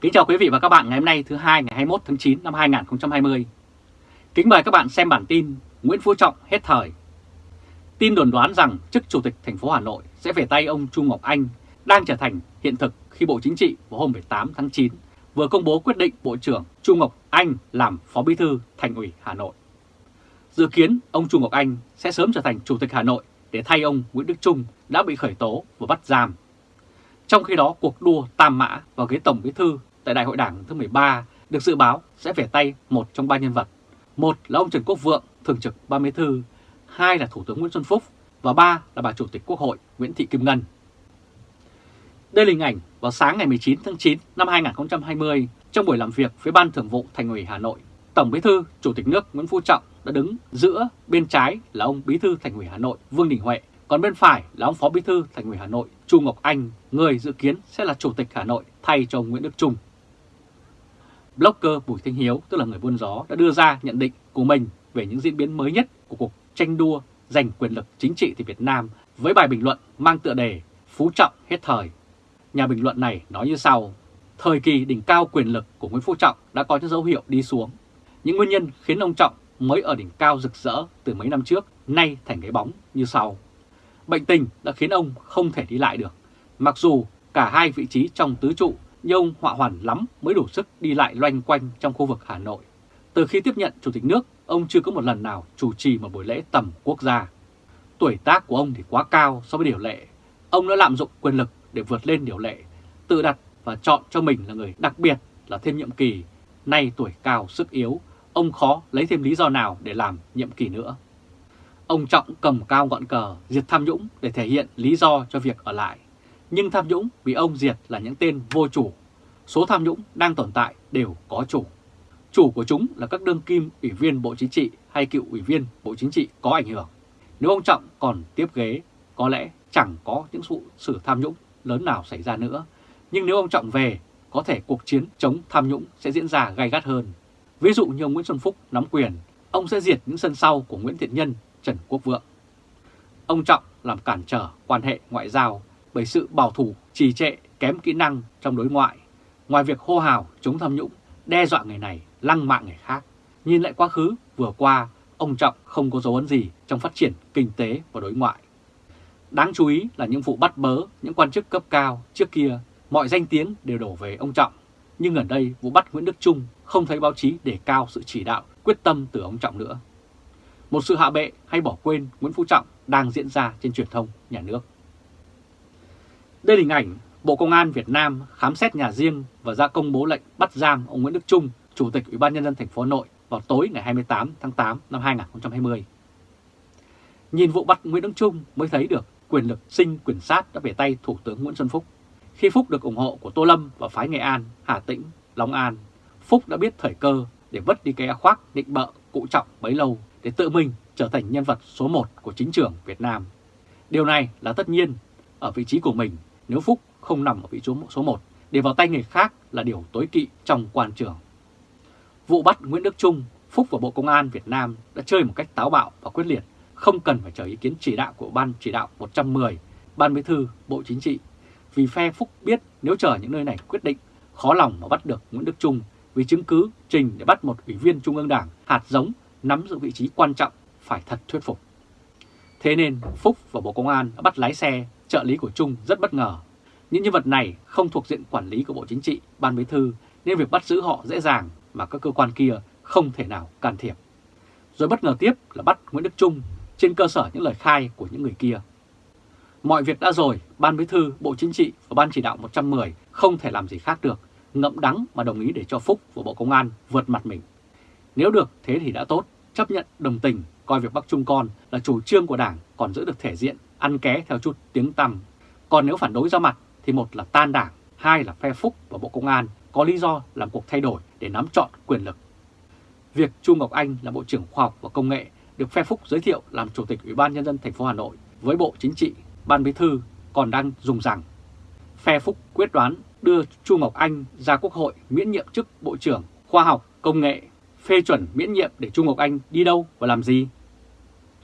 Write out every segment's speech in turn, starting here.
Kính chào quý vị và các bạn ngày hôm nay thứ hai ngày 21 tháng 9 năm 2020. Kính mời các bạn xem bản tin Nguyễn Phú Trọng hết thời. Tin đồn đoán rằng chức chủ tịch thành phố Hà Nội sẽ về tay ông chu Ngọc Anh đang trở thành hiện thực khi Bộ Chính trị vào hôm 18 tháng 9 vừa công bố quyết định Bộ trưởng chu Ngọc Anh làm Phó Bí thư Thành ủy Hà Nội. Dự kiến ông chu Ngọc Anh sẽ sớm trở thành Chủ tịch Hà Nội để thay ông Nguyễn Đức Trung đã bị khởi tố và bắt giam. Trong khi đó, cuộc đua tam mã vào ghế Tổng Bí thư tại Đại hội Đảng thứ 13 được dự báo sẽ về tay một trong ba nhân vật. Một là ông Trần Quốc Vượng, Thường trực Ban Bí thư, hai là Thủ tướng Nguyễn Xuân Phúc và ba là bà Chủ tịch Quốc hội Nguyễn Thị Kim Ngân. Đây là hình ảnh vào sáng ngày 19 tháng 9 năm 2020 trong buổi làm việc với Ban Thường vụ Thành ủy Hà Nội. Tổng Bí thư, Chủ tịch nước Nguyễn Phú Trọng đã đứng giữa bên trái là ông Bí thư Thành ủy Hà Nội Vương Đình Huệ, còn bên phải là ông Phó Bí thư Thành ủy Hà Nội Chu Ngọc Anh, người dự kiến sẽ là Chủ tịch Hà Nội thay cho ông Nguyễn Đức Trung. Blogger Bùi Thanh Hiếu, tức là người buôn gió, đã đưa ra nhận định của mình về những diễn biến mới nhất của cuộc tranh đua giành quyền lực chính trị tại Việt Nam với bài bình luận mang tựa đề Phú Trọng hết thời. Nhà bình luận này nói như sau, thời kỳ đỉnh cao quyền lực của Nguyễn Phú Trọng đã có những dấu hiệu đi xuống. Những nguyên nhân khiến ông Trọng mới ở đỉnh cao rực rỡ từ mấy năm trước, nay thành cái bóng như sau. Bệnh tình đã khiến ông không thể đi lại được, mặc dù cả hai vị trí trong tứ trụ nhưng ông họa hoàn lắm mới đủ sức đi lại loanh quanh trong khu vực Hà Nội. Từ khi tiếp nhận Chủ tịch nước, ông chưa có một lần nào chủ trì một buổi lễ tầm quốc gia. Tuổi tác của ông thì quá cao so với điều lệ. Ông đã lạm dụng quyền lực để vượt lên điều lệ, tự đặt và chọn cho mình là người đặc biệt là thêm nhiệm kỳ. Nay tuổi cao sức yếu, ông khó lấy thêm lý do nào để làm nhiệm kỳ nữa. Ông Trọng cầm cao ngọn cờ diệt tham nhũng để thể hiện lý do cho việc ở lại. Nhưng tham nhũng bị ông diệt là những tên vô chủ. Số tham nhũng đang tồn tại đều có chủ. Chủ của chúng là các đương kim ủy viên Bộ Chính trị hay cựu ủy viên Bộ Chính trị có ảnh hưởng. Nếu ông Trọng còn tiếp ghế, có lẽ chẳng có những vụ xử tham nhũng lớn nào xảy ra nữa. Nhưng nếu ông Trọng về, có thể cuộc chiến chống tham nhũng sẽ diễn ra gay gắt hơn. Ví dụ như ông Nguyễn Xuân Phúc nắm quyền, ông sẽ diệt những sân sau của Nguyễn Thiện Nhân, Trần Quốc Vượng. Ông Trọng làm cản trở quan hệ ngoại giao bởi sự bảo thủ, trì trệ, kém kỹ năng trong đối ngoại. Ngoài việc hô hào chống tham nhũng, đe dọa người này, lăng mạ người khác, nhìn lại quá khứ vừa qua, ông Trọng không có dấu ấn gì trong phát triển kinh tế và đối ngoại. Đáng chú ý là những vụ bắt bớ những quan chức cấp cao trước kia, mọi danh tiếng đều đổ về ông Trọng. Nhưng gần đây vụ bắt Nguyễn Đức Trung không thấy báo chí đề cao sự chỉ đạo, quyết tâm từ ông Trọng nữa. Một sự hạ bệ hay bỏ quên Nguyễn Phú Trọng đang diễn ra trên truyền thông nhà nước. Đây là hình ảnh Bộ Công an Việt Nam khám xét nhà riêng và ra công bố lệnh bắt giam ông Nguyễn Đức Trung, Chủ tịch Ủy ban Nhân dân thành phố Hà Nội vào tối ngày 28 tháng 8 năm 2020. Nhìn vụ bắt Nguyễn Đức Trung mới thấy được quyền lực sinh quyền sát đã về tay Thủ tướng Nguyễn Xuân Phúc. Khi Phúc được ủng hộ của Tô Lâm và phái Nghệ An, Hà Tĩnh, Long An, Phúc đã biết thời cơ để vứt đi cái khoác định bợ cụ trọng bấy lâu để tự mình trở thành nhân vật số 1 của chính trường Việt Nam. Điều này là tất nhiên, ở vị trí của mình nếu Phúc không nằm ở vị trí số 1 để vào tay người khác là điều tối kỵ trong quan trường. Vụ bắt Nguyễn Đức Trung, Phúc và Bộ Công an Việt Nam đã chơi một cách táo bạo và quyết liệt, không cần phải chờ ý kiến chỉ đạo của Ban chỉ đạo 110, Ban Bí thư, Bộ Chính trị. Vì phe Phúc biết nếu chờ những nơi này quyết định, khó lòng mà bắt được Nguyễn Đức Trung vì chứng cứ trình để bắt một ủy viên Trung ương Đảng hạt giống nắm giữ vị trí quan trọng phải thật thuyết phục. Thế nên Phúc và Bộ Công an đã bắt lái xe, trợ lý của Trung rất bất ngờ. Những nhân vật này không thuộc diện quản lý của Bộ Chính trị, Ban Bí thư nên việc bắt giữ họ dễ dàng mà các cơ quan kia không thể nào can thiệp. Rồi bất ngờ tiếp là bắt Nguyễn Đức Trung trên cơ sở những lời khai của những người kia. Mọi việc đã rồi, Ban Bí thư, Bộ Chính trị và Ban chỉ đạo 110 không thể làm gì khác được, ngậm đắng mà đồng ý để cho Phúc của Bộ Công an vượt mặt mình. Nếu được thế thì đã tốt, chấp nhận đồng tình, coi việc Bắc Trung Con là chủ trương của Đảng còn giữ được thể diện, ăn ké theo chút tiếng tăm. Còn nếu phản đối ra mặt thì một là tan Đảng, hai là phe Phúc và Bộ Công an có lý do làm cuộc thay đổi để nắm trọn quyền lực. Việc Chu Ngọc Anh là Bộ trưởng Khoa học và Công nghệ được phe Phúc giới thiệu làm Chủ tịch Ủy ban Nhân dân thành phố Hà Nội với Bộ Chính trị, Ban Bí thư còn đang dùng rằng phe Phúc quyết đoán đưa Chu Ngọc Anh ra Quốc hội miễn nhiệm chức Bộ trưởng Khoa học, Công nghệ, phê chuẩn miễn nhiệm để Chu Ngọc Anh đi đâu và làm gì.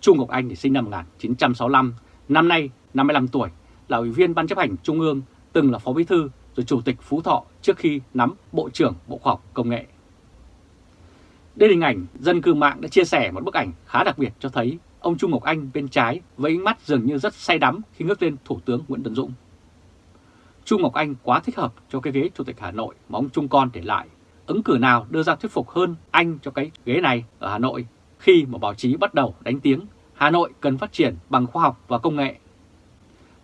Chu Ngọc Anh thì sinh năm 1965, năm nay 55 tuổi, là Ủy viên Ban chấp hành Trung ương, từng là Phó Bí thư rồi Chủ tịch Phú Thọ trước khi nắm Bộ trưởng Bộ Khoa học Công nghệ. Đây là hình ảnh dân cư mạng đã chia sẻ một bức ảnh khá đặc biệt cho thấy ông Trung Ngọc Anh bên trái với ánh mắt dường như rất say đắm khi ngước lên Thủ tướng Nguyễn Tấn Dũng. Trung Ngọc Anh quá thích hợp cho cái ghế Chủ tịch Hà Nội mà ông Trung Con để lại. Ứng cử nào đưa ra thuyết phục hơn anh cho cái ghế này ở Hà Nội khi mà báo chí bắt đầu đánh tiếng Hà Nội cần phát triển bằng khoa học và công nghệ.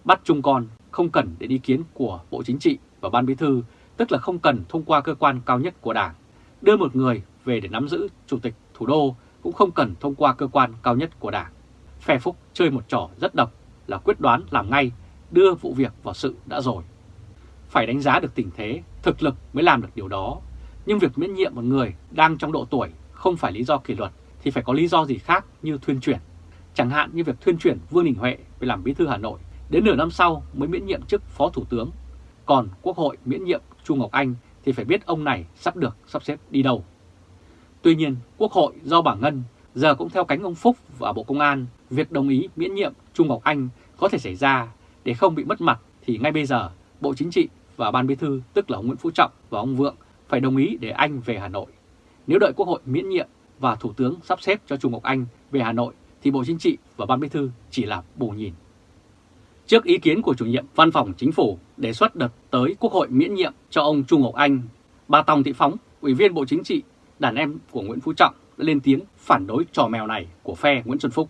Bắt Chung Con không cần đến ý kiến của Bộ Chính trị và Ban Bí Thư, tức là không cần thông qua cơ quan cao nhất của Đảng. Đưa một người về để nắm giữ Chủ tịch thủ đô cũng không cần thông qua cơ quan cao nhất của Đảng. Phe Phúc chơi một trò rất độc là quyết đoán làm ngay, đưa vụ việc vào sự đã rồi. Phải đánh giá được tình thế, thực lực mới làm được điều đó. Nhưng việc miễn nhiệm một người đang trong độ tuổi không phải lý do kỷ luật thì phải có lý do gì khác như thuyên chuyển. Chẳng hạn như việc thuyên chuyển Vương Đình Huệ về làm bí thư Hà Nội, đến nửa năm sau mới miễn nhiệm chức Phó Thủ tướng. Còn Quốc hội miễn nhiệm Chu Ngọc Anh thì phải biết ông này sắp được sắp xếp đi đâu. Tuy nhiên, Quốc hội do bà Ngân giờ cũng theo cánh ông Phúc và Bộ Công an, việc đồng ý miễn nhiệm Trung Ngọc Anh có thể xảy ra để không bị mất mặt thì ngay bây giờ Bộ Chính trị và Ban Bí thư tức là ông Nguyễn Phú Trọng và ông Vượng phải đồng ý để anh về Hà Nội. Nếu đợi Quốc hội miễn nhiệm và Thủ tướng sắp xếp cho Trung Ngọc Anh về Hà Nội thì Bộ Chính trị và Ban Bí thư chỉ là bù nhìn. Trước ý kiến của chủ nhiệm Văn phòng Chính phủ đề xuất đợt tới Quốc hội miễn nhiệm cho ông Trung Ngọc Anh, bà Tòng Thị Phóng, Ủy viên Bộ Chính trị, đàn em của Nguyễn Phú Trọng đã lên tiếng phản đối trò mèo này của phe Nguyễn Xuân Phúc.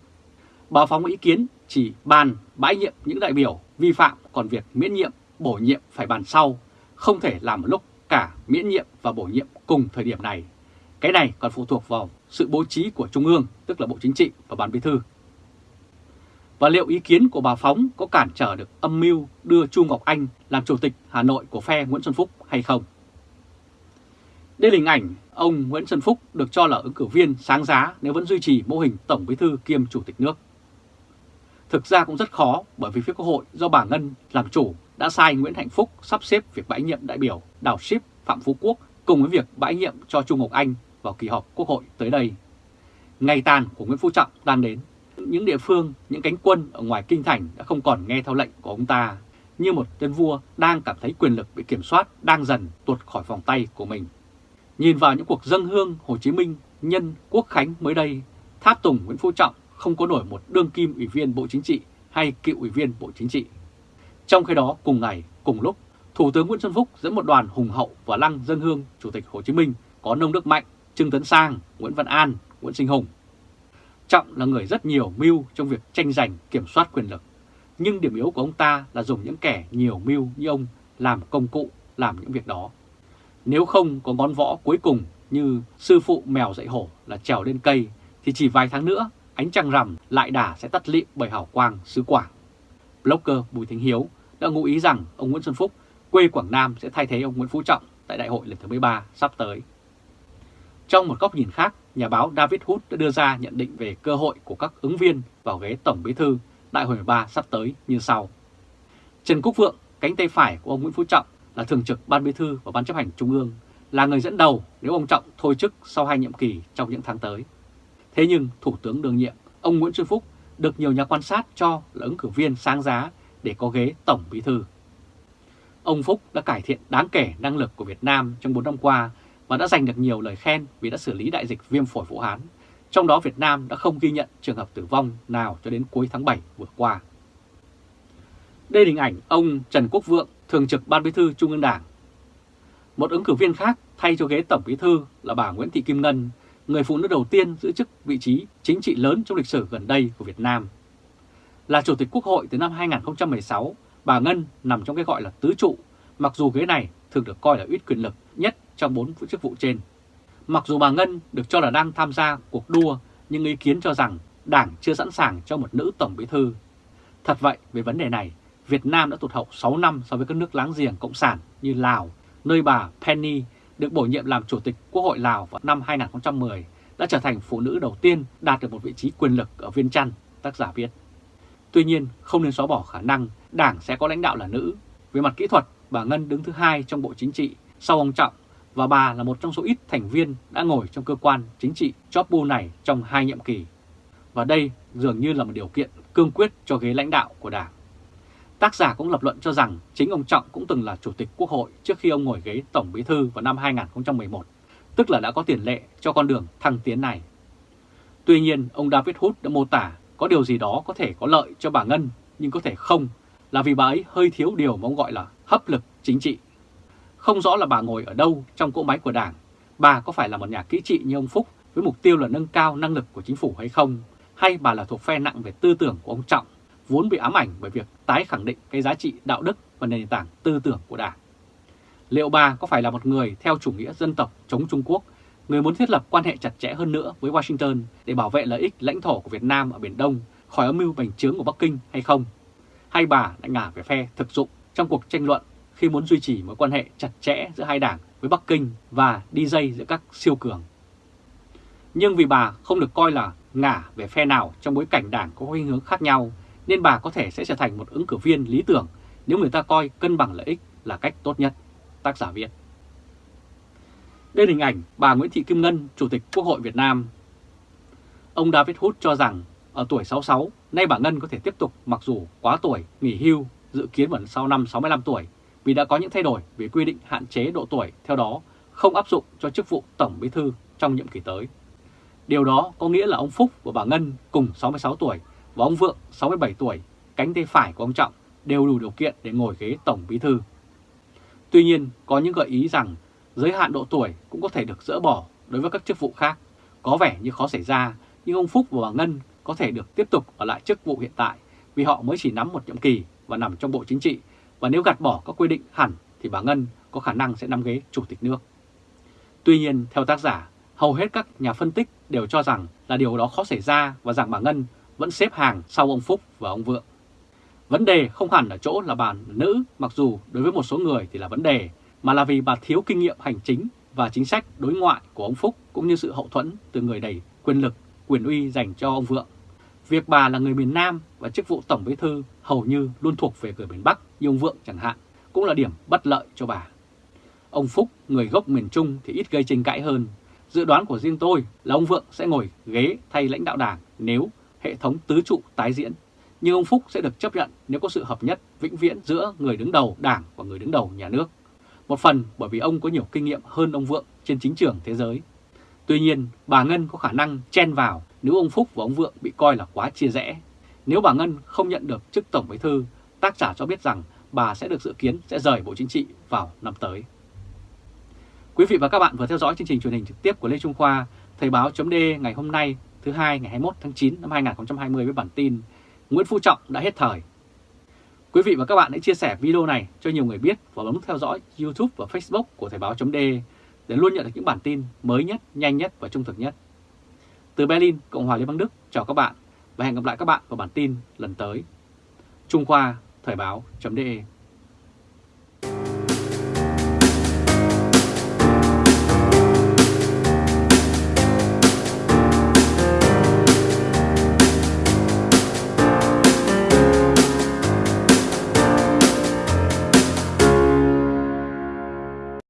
Bà Phóng ý kiến chỉ bàn bãi nhiệm những đại biểu vi phạm, còn việc miễn nhiệm, bổ nhiệm phải bàn sau, không thể làm một lúc cả miễn nhiệm và bổ nhiệm cùng thời điểm này. Cái này còn phụ thuộc vào sự bố trí của Trung ương, tức là Bộ Chính trị và Ban Bí thư. Và liệu ý kiến của bà Phóng có cản trở được âm mưu đưa Chu Ngọc Anh làm Chủ tịch Hà Nội của phe Nguyễn Xuân Phúc hay không? Đây là hình ảnh ông Nguyễn Xuân Phúc được cho là ứng cử viên sáng giá nếu vẫn duy trì mô hình Tổng Bí thư kiêm Chủ tịch nước. Thực ra cũng rất khó bởi vì phía Quốc hội do bà Ngân làm chủ đã sai Nguyễn Hạnh Phúc sắp xếp việc bãi nhiệm đại biểu Đào Ship Phạm Phú Quốc cùng với việc bãi nhiệm cho Trung Ngọc Anh vào kỳ họp Quốc hội tới đây. Ngày tàn của Nguyễn Phú Trọng đang đến. Những địa phương, những cánh quân ở ngoài kinh thành đã không còn nghe theo lệnh của ông ta, như một tên vua đang cảm thấy quyền lực bị kiểm soát đang dần tuột khỏi vòng tay của mình. Nhìn vào những cuộc dâng hương Hồ Chí Minh nhân Quốc Khánh mới đây, tháp tùng Nguyễn Phú Trọng không có nổi một đương kim ủy viên Bộ Chính trị hay cựu ủy viên Bộ Chính trị. Trong khi đó, cùng ngày, cùng lúc, Thủ tướng Nguyễn Xuân Phúc dẫn một đoàn hùng hậu và lăng dân hương Chủ tịch Hồ Chí Minh có nông đức mạnh, Trương Tấn Sang, Nguyễn Văn An, Nguyễn Sinh Hùng. Trọng là người rất nhiều mưu trong việc tranh giành kiểm soát quyền lực. Nhưng điểm yếu của ông ta là dùng những kẻ nhiều mưu như ông làm công cụ làm những việc đó. Nếu không có ngón võ cuối cùng như sư phụ mèo dạy hổ là trèo lên cây thì chỉ vài tháng nữa ánh trăng rằm lại đà sẽ tắt lịm bởi hào quang xứ Quảng. Blogger Bùi Thính Hiếu đã ngụ ý rằng ông Nguyễn Xuân Phúc quê Quảng Nam sẽ thay thế ông Nguyễn Phú Trọng tại đại hội lần thứ 13 sắp tới. Trong một góc nhìn khác, nhà báo David Hood đã đưa ra nhận định về cơ hội của các ứng viên vào ghế Tổng Bí thư đại hội 13 sắp tới như sau. Trần Quốc Vượng, cánh tay phải của ông Nguyễn Phú Trọng là thường trực Ban Bí thư và Ban chấp hành Trung ương, là người dẫn đầu nếu ông Trọng thôi chức sau hai nhiệm kỳ trong những tháng tới. Thế nhưng Thủ tướng đương nhiệm, ông Nguyễn Xuân Phúc được nhiều nhà quan sát cho là ứng cử viên sáng giá để có ghế Tổng Bí thư. Ông Phúc đã cải thiện đáng kể năng lực của Việt Nam trong 4 năm qua và đã giành được nhiều lời khen vì đã xử lý đại dịch viêm phổi Vũ Hán. Trong đó Việt Nam đã không ghi nhận trường hợp tử vong nào cho đến cuối tháng 7 vừa qua. Đây là hình ảnh ông Trần Quốc Vượng, Thường trực Ban Bí thư Trung ương Đảng. Một ứng cử viên khác thay cho ghế Tổng Bí thư là bà Nguyễn Thị Kim Ngân, người phụ nữ đầu tiên giữ chức vị trí chính trị lớn trong lịch sử gần đây của Việt Nam. Là Chủ tịch Quốc hội từ năm 2016, bà Ngân nằm trong cái gọi là tứ trụ, mặc dù ghế này thường được coi là ít quyền lực nhất trong bốn chức vụ trên. Mặc dù bà Ngân được cho là đang tham gia cuộc đua, nhưng ý kiến cho rằng Đảng chưa sẵn sàng cho một nữ Tổng Bí Thư. Thật vậy, về vấn đề này, Việt Nam đã tụt hậu 6 năm so với các nước láng giềng Cộng sản như Lào, nơi bà Penny được bổ nhiệm làm Chủ tịch Quốc hội Lào vào năm 2010, đã trở thành phụ nữ đầu tiên đạt được một vị trí quyền lực ở Viên Chăn, tác giả viết. Tuy nhiên, không nên xóa bỏ khả năng Đảng sẽ có lãnh đạo là nữ. Về mặt kỹ thuật, bà Ngân đứng thứ hai trong Bộ Chính trị sau ông Trọng và bà là một trong số ít thành viên đã ngồi trong cơ quan chính trị Chopu này trong hai nhiệm kỳ. Và đây dường như là một điều kiện cương quyết cho ghế lãnh đạo của Đảng. Tác giả cũng lập luận cho rằng chính ông Trọng cũng từng là Chủ tịch Quốc hội trước khi ông ngồi ghế Tổng Bí Thư vào năm 2011, tức là đã có tiền lệ cho con đường thăng tiến này. Tuy nhiên, ông David Hood đã mô tả có điều gì đó có thể có lợi cho bà Ngân, nhưng có thể không, là vì bà ấy hơi thiếu điều mà ông gọi là hấp lực chính trị. Không rõ là bà ngồi ở đâu trong cỗ máy của Đảng, bà có phải là một nhà kỹ trị như ông Phúc với mục tiêu là nâng cao năng lực của chính phủ hay không, hay bà là thuộc phe nặng về tư tưởng của ông Trọng, vốn bị ám ảnh bởi việc tái khẳng định cái giá trị đạo đức và nền tảng tư tưởng của Đảng. Liệu bà có phải là một người theo chủ nghĩa dân tộc chống Trung Quốc, người muốn thiết lập quan hệ chặt chẽ hơn nữa với Washington để bảo vệ lợi ích lãnh thổ của Việt Nam ở Biển Đông khỏi âm mưu bành trướng của Bắc Kinh hay không? Hay bà đã ngả về phe thực dụng trong cuộc tranh luận khi muốn duy trì mối quan hệ chặt chẽ giữa hai đảng với Bắc Kinh và đi dây giữa các siêu cường? Nhưng vì bà không được coi là ngả về phe nào trong bối cảnh đảng có khuynh hướng khác nhau, nên bà có thể sẽ trở thành một ứng cử viên lý tưởng nếu người ta coi cân bằng lợi ích là cách tốt nhất, tác giả viết. Đây là hình ảnh bà Nguyễn Thị Kim Ngân, Chủ tịch Quốc hội Việt Nam. Ông David Hood cho rằng ở tuổi 66, nay bà Ngân có thể tiếp tục mặc dù quá tuổi, nghỉ hưu, dự kiến vẫn sau năm 65 tuổi vì đã có những thay đổi về quy định hạn chế độ tuổi theo đó không áp dụng cho chức vụ Tổng Bí Thư trong nhiệm kỳ tới. Điều đó có nghĩa là ông Phúc và bà Ngân cùng 66 tuổi và ông Vượng 67 tuổi, cánh tay phải của ông Trọng đều đủ điều kiện để ngồi ghế Tổng Bí Thư. Tuy nhiên, có những gợi ý rằng giới hạn độ tuổi cũng có thể được dỡ bỏ đối với các chức vụ khác. Có vẻ như khó xảy ra, nhưng ông Phúc và bà Ngân có thể được tiếp tục ở lại chức vụ hiện tại vì họ mới chỉ nắm một nhiệm kỳ và nằm trong Bộ Chính trị. Và nếu gạt bỏ các quy định hẳn thì bà Ngân có khả năng sẽ nắm ghế Chủ tịch nước. Tuy nhiên, theo tác giả, hầu hết các nhà phân tích đều cho rằng là điều đó khó xảy ra và rằng bà Ngân vẫn xếp hàng sau ông Phúc và ông Vượng. Vấn đề không hẳn ở chỗ là bà nữ, mặc dù đối với một số người thì là vấn đề, mà là vì bà thiếu kinh nghiệm hành chính và chính sách đối ngoại của ông Phúc cũng như sự hậu thuẫn từ người đầy quyền lực, quyền uy dành cho ông Vượng. Việc bà là người miền Nam và chức vụ Tổng Bí Thư hầu như luôn thuộc về người miền Bắc như ông Vượng chẳng hạn, cũng là điểm bất lợi cho bà. Ông Phúc, người gốc miền Trung thì ít gây tranh cãi hơn. Dự đoán của riêng tôi là ông Vượng sẽ ngồi ghế thay lãnh đạo đảng nếu hệ thống tứ trụ tái diễn. Nhưng ông Phúc sẽ được chấp nhận nếu có sự hợp nhất vĩnh viễn giữa người đứng đầu đảng và người đứng đầu nhà nước. Một phần bởi vì ông có nhiều kinh nghiệm hơn ông Vượng trên chính trường thế giới. Tuy nhiên, bà Ngân có khả năng chen vào nếu ông Phúc và ông Vượng bị coi là quá chia rẽ. Nếu bà Ngân không nhận được chức Tổng Bí Thư, tác giả cho biết rằng bà sẽ được dự kiến sẽ rời Bộ Chính trị vào năm tới. Quý vị và các bạn vừa theo dõi chương trình truyền hình trực tiếp của Lê Trung Khoa, Thời báo chấm ngày hôm nay thứ hai ngày 21 tháng 9 năm 2020 với bản tin Nguyễn Phú Trọng đã hết thời. Quý vị và các bạn hãy chia sẻ video này cho nhiều người biết và bấm theo dõi YouTube và Facebook của Thời báo chấm để luôn nhận được những bản tin mới nhất, nhanh nhất và trung thực nhất. Từ Berlin, Cộng hòa Liên bang Đức, chào các bạn và hẹn gặp lại các bạn vào bản tin lần tới. Trung Khoa, Thời báo.de